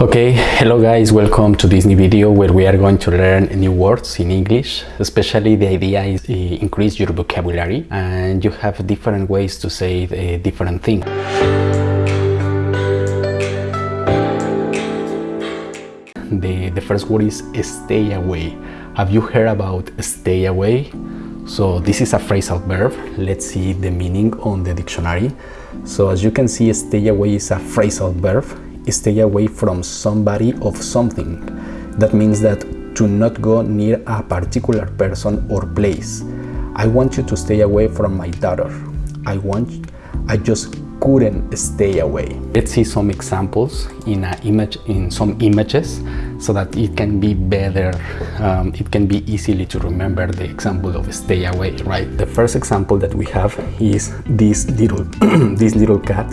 Okay, hello guys, welcome to this new video where we are going to learn new words in English. Especially the idea is to increase your vocabulary and you have different ways to say uh, different things. The, the first word is stay away. Have you heard about stay away? So this is a phrasal verb. Let's see the meaning on the dictionary. So as you can see, stay away is a phrasal verb. Stay away from somebody of something. That means that to not go near a particular person or place. I want you to stay away from my daughter. I want, I just couldn't stay away. Let's see some examples in a image in some images so that it can be better um, it can be easily to remember the example of stay away right the first example that we have is this little this little cat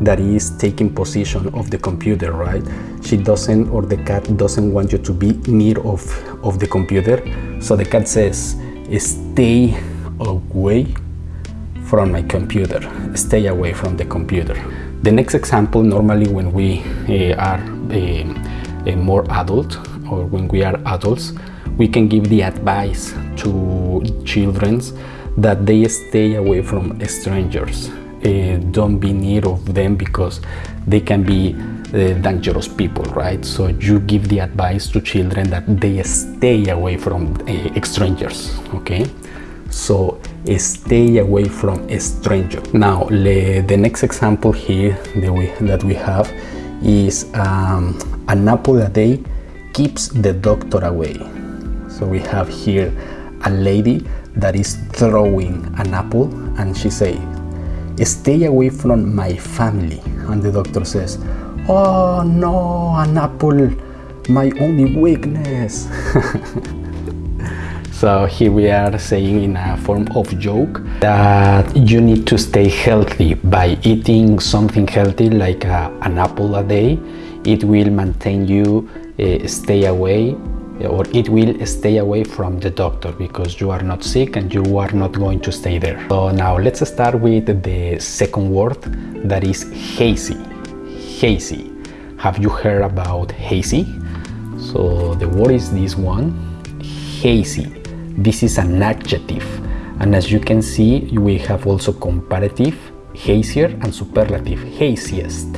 that is taking position of the computer right? She doesn't or the cat doesn't want you to be near of of the computer. So the cat says stay away from my computer. Stay away from the computer. The next example normally when we uh, are uh, more adult or when we are adults we can give the advice to children that they stay away from strangers uh, don't be near of them because they can be uh, dangerous people right? So you give the advice to children that they stay away from uh, strangers okay? So stay away from a stranger. Now the next example here that we, that we have is um, an apple a day keeps the doctor away. So we have here a lady that is throwing an apple and she say stay away from my family and the doctor says oh no an apple my only weakness So here we are saying in a form of joke that you need to stay healthy by eating something healthy like a, an apple a day. It will maintain you uh, stay away or it will stay away from the doctor because you are not sick and you are not going to stay there. So now let's start with the second word that is hazy. Hazy. Have you heard about hazy? So the word is this one, hazy this is an adjective and as you can see we have also comparative hazier and superlative haziest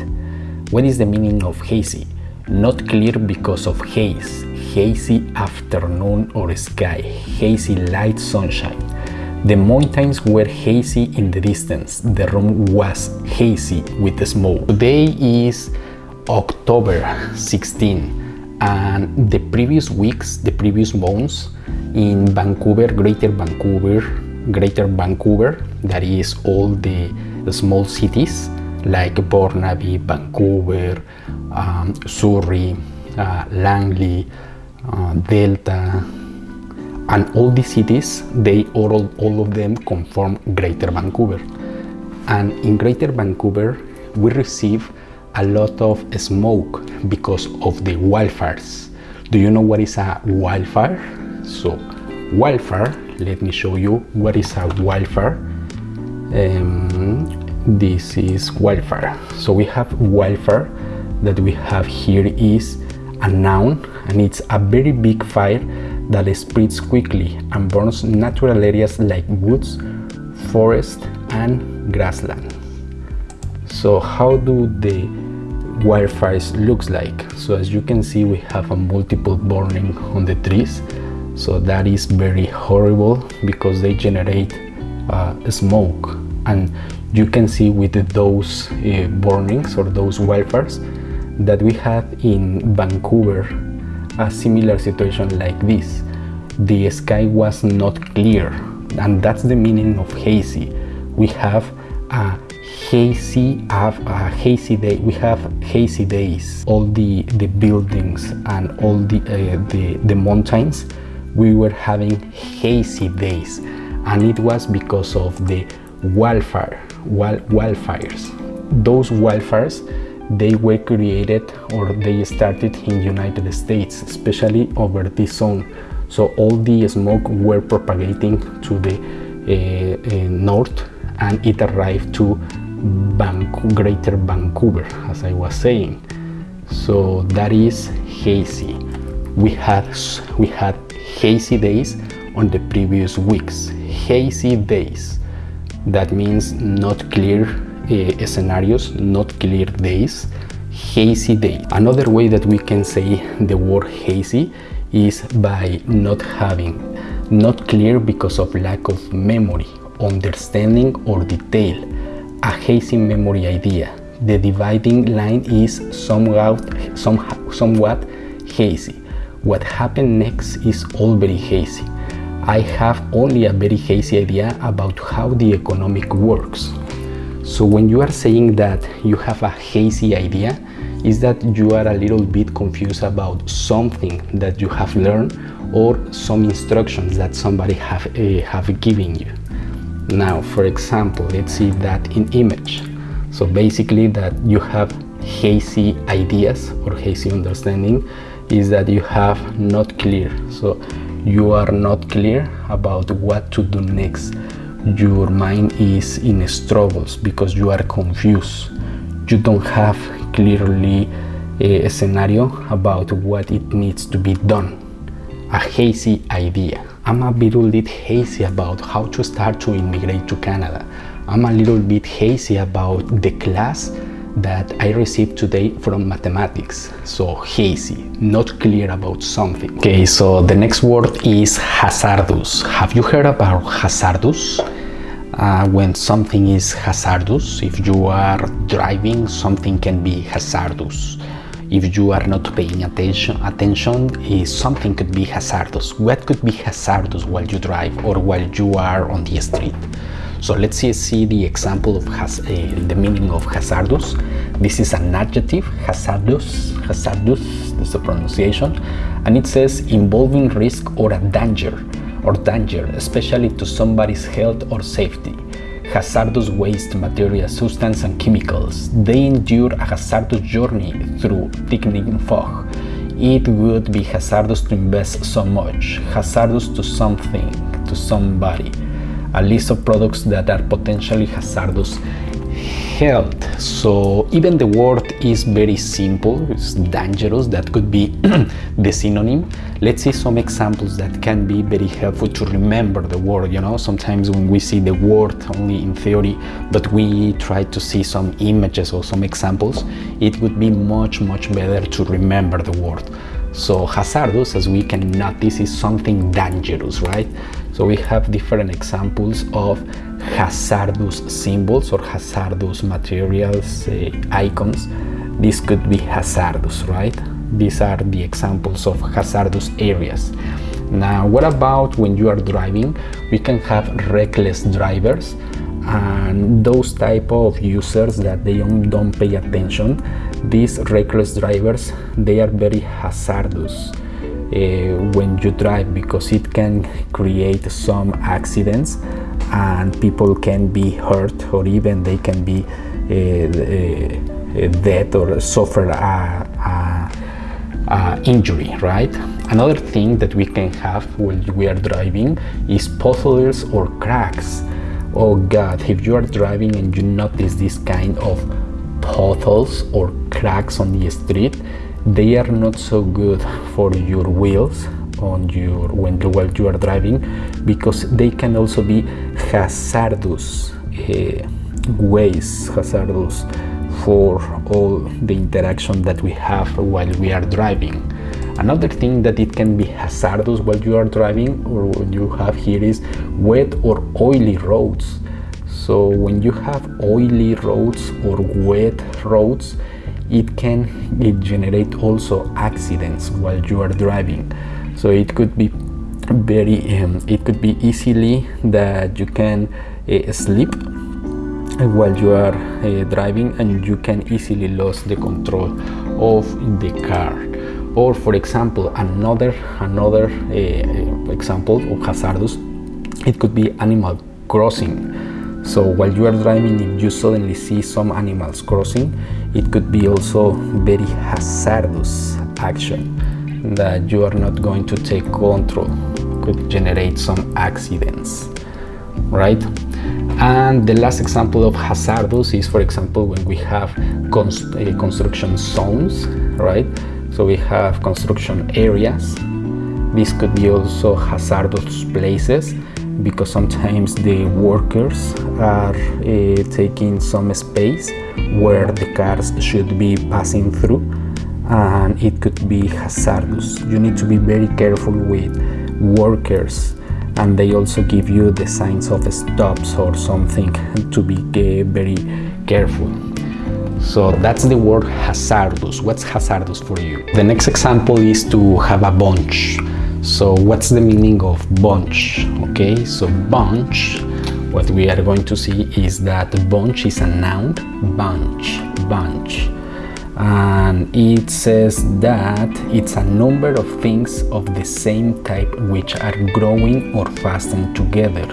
what is the meaning of hazy not clear because of haze hazy afternoon or sky hazy light sunshine. The mountains were hazy in the distance. The room was hazy with the smoke. Today is october 16 and the previous weeks the previous months in Vancouver, Greater Vancouver, Greater Vancouver, that is all the, the small cities like Burnaby, Vancouver, um, Surrey, uh, Langley, uh, Delta, and all these cities, they all, all of them conform Greater Vancouver. And in Greater Vancouver, we receive a lot of smoke because of the wildfires. Do you know what is a wildfire? So wildfire, let me show you what is a wildfire. Um, this is wildfire. So we have wildfire that we have here is a noun and it's a very big fire that spreads quickly and burns natural areas like woods, forest and grassland. So how do the wildfires looks like? So as you can see we have a multiple burning on the trees so that is very horrible because they generate uh, smoke and you can see with those uh, burnings or those wildfires that we have in Vancouver a similar situation like this. The sky was not clear and that's the meaning of hazy. We have a hazy have a hazy day we have hazy days. All the the buildings and all the uh, the the mountains we were having hazy days. And it was because of the wildfire. wild, wildfires. Those wildfires they were created or they started in united states especially over this zone. So all the smoke were propagating to the uh, uh, north and it arrived to Greater Vancouver as I was saying. So that is hazy. We had we had hazy days on the previous weeks. Hazy days that means not clear uh, scenarios not clear days hazy day. Another way that we can say the word hazy is by not having not clear because of lack of memory understanding or detail. A hazy memory idea. The dividing line is somehow, somewhat hazy. What happened next is all very hazy. I have only a very hazy idea about how the economic works. So when you are saying that you have a hazy idea, is that you are a little bit confused about something that you have learned or some instructions that somebody have, uh, have given you. Now, for example, let's see that in image. So basically that you have hazy ideas or hazy understanding is that you have not clear so you are not clear about what to do next. Your mind is in struggles because you are confused. You don't have clearly a scenario about what it needs to be done. A hazy idea. I'm a little bit hazy about how to start to immigrate to canada. I'm a little bit hazy about the class that I received today from mathematics. So hazy, not clear about something. Okay, so the next word is hazardous. Have you heard about hazardous? Uh, when something is hazardous, if you are driving, something can be hazardous. If you are not paying attention, attention is something could be hazardous. What could be hazardous while you drive or while you are on the street? So let's see, see the example of has, uh, the meaning of hazardous. This is an adjective, hazardous, hazardous, is the pronunciation, and it says involving risk or a danger, or danger, especially to somebody's health or safety. Hazardous waste, material, substance, and chemicals. They endure a hazardous journey through thickening fog. It would be hazardous to invest so much, hazardous to something, to somebody a list of products that are potentially hazardous health. So even the word is very simple. It's dangerous. That could be the synonym. Let's see some examples that can be very helpful to remember the word you know? Sometimes when we see the word only in theory but we try to see some images or some examples it would be much much better to remember the word so hazardous as we can notice is something dangerous right so we have different examples of hazardous symbols or hazardous materials, uh, icons. This could be hazardous, right? These are the examples of hazardous areas. Now, what about when you are driving? We can have reckless drivers and those type of users that they don't pay attention. These reckless drivers, they are very hazardous uh, when you drive because it can create some accidents and people can be hurt or even they can be uh, uh, dead or suffer a, a, a, injury right? Another thing that we can have when we are driving is potholes or cracks. Oh god if you are driving and you notice this kind of potholes or cracks on the street they are not so good for your wheels on your when while you are driving because they can also be hazardous uh, ways hazardous for all the interaction that we have while we are driving. Another thing that it can be hazardous while you are driving or when you have here is wet or oily roads so when you have oily roads or wet roads it can it generate also accidents while you are driving. So it could be very um, it could be easily that you can uh, sleep while you are uh, driving and you can easily lose the control of the car. Or for example another another uh, example of hazardous it could be animal crossing so while you are driving if you suddenly see some animals crossing it could be also very hazardous action that you are not going to take control could generate some accidents right And the last example of hazardous is, for example, when we have const uh, construction zones, right? So we have construction areas. This could be also hazardous places because sometimes the workers are uh, taking some space where the cars should be passing through and it could be hazardous. You need to be very careful with workers and they also give you the signs of stops or something to be uh, very careful. So that's the word hazardous. What's hazardous for you? The next example is to have a bunch. So what's the meaning of bunch? Okay, so bunch, what we are going to see is that bunch is a noun, bunch, bunch. And it says that it's a number of things of the same type which are growing or fastened together.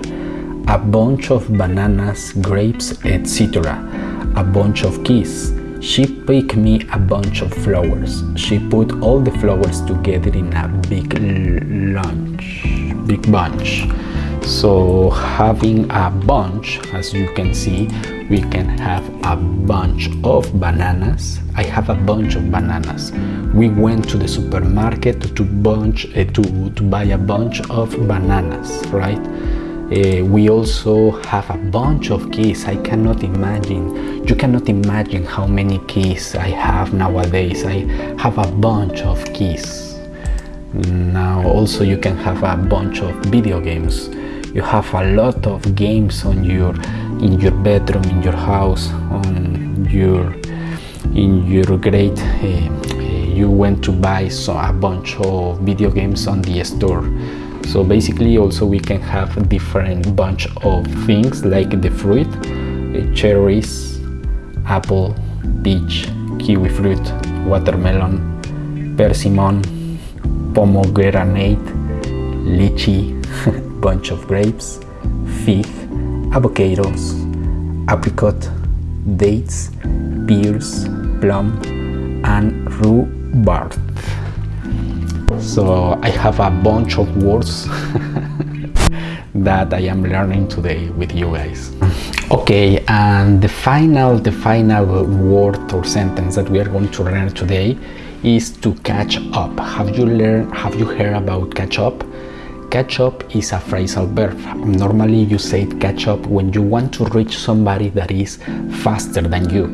A bunch of bananas, grapes, etc. A bunch of keys she picked me a bunch of flowers. She put all the flowers together in a big lunch, big bunch. So having a bunch, as you can see, we can have a bunch of bananas. I have a bunch of bananas. We went to the supermarket to bunch uh, to, to buy a bunch of bananas, right? Uh, we also have a bunch of keys. I cannot imagine, you cannot imagine how many keys I have nowadays. I have a bunch of keys. Now also you can have a bunch of video games. You have a lot of games on your in your bedroom, in your house, on your in your grade. Uh, you went to buy so a bunch of video games on the store so basically also we can have different bunch of things like the fruit uh, cherries apple peach kiwi fruit watermelon persimmon pomegranate lychee bunch of grapes fig avocados apricot dates pears plum and rhubarb so I have a bunch of words that I am learning today with you guys. Okay, and the final, the final word or sentence that we are going to learn today is to catch up. Have you learned, have you heard about catch up? Catch up is a phrasal verb. Normally you say catch up when you want to reach somebody that is faster than you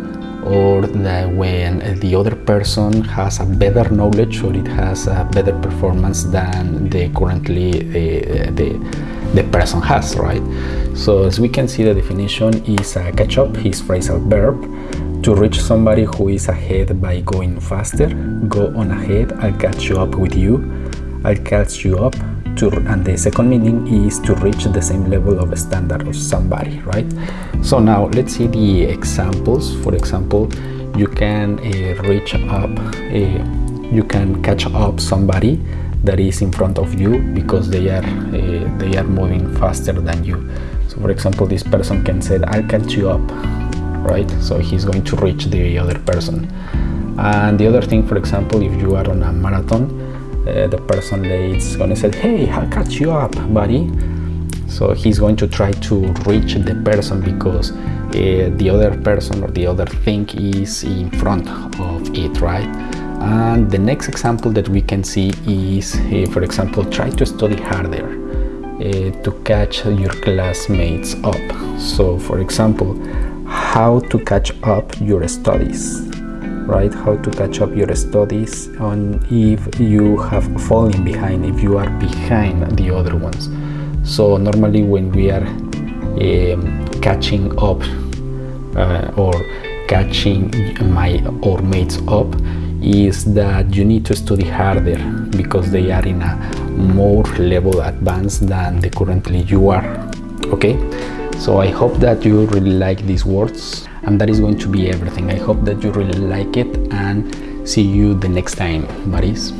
or when the other person has a better knowledge or it has a better performance than the currently the, the, the person has, right? So as we can see the definition is a catch up, is phrasal verb to reach somebody who is ahead by going faster, go on ahead, I'll catch you up with you, I'll catch you up to, and the second meaning is to reach the same level of standard of somebody right? So now let's see the examples. For example you can uh, reach up uh, you can catch up somebody that is in front of you because they are uh, they are moving faster than you. So for example this person can say i'll catch you up right? So he's going to reach the other person. And the other thing for example if you are on a marathon uh, the person is going to say hey i'll catch you up buddy. So he's going to try to reach the person because uh, the other person or the other thing is in front of it right and the next example that we can see is uh, for example try to study harder uh, to catch your classmates up. So for example how to catch up your studies right? How to catch up your studies on if you have fallen behind if you are behind the other ones. So normally when we are um, catching up uh, or catching my or mates up is that you need to study harder because they are in a more level advanced than the currently you are okay? So i hope that you really like these words and that is going to be everything. I hope that you really like it and see you the next time buddies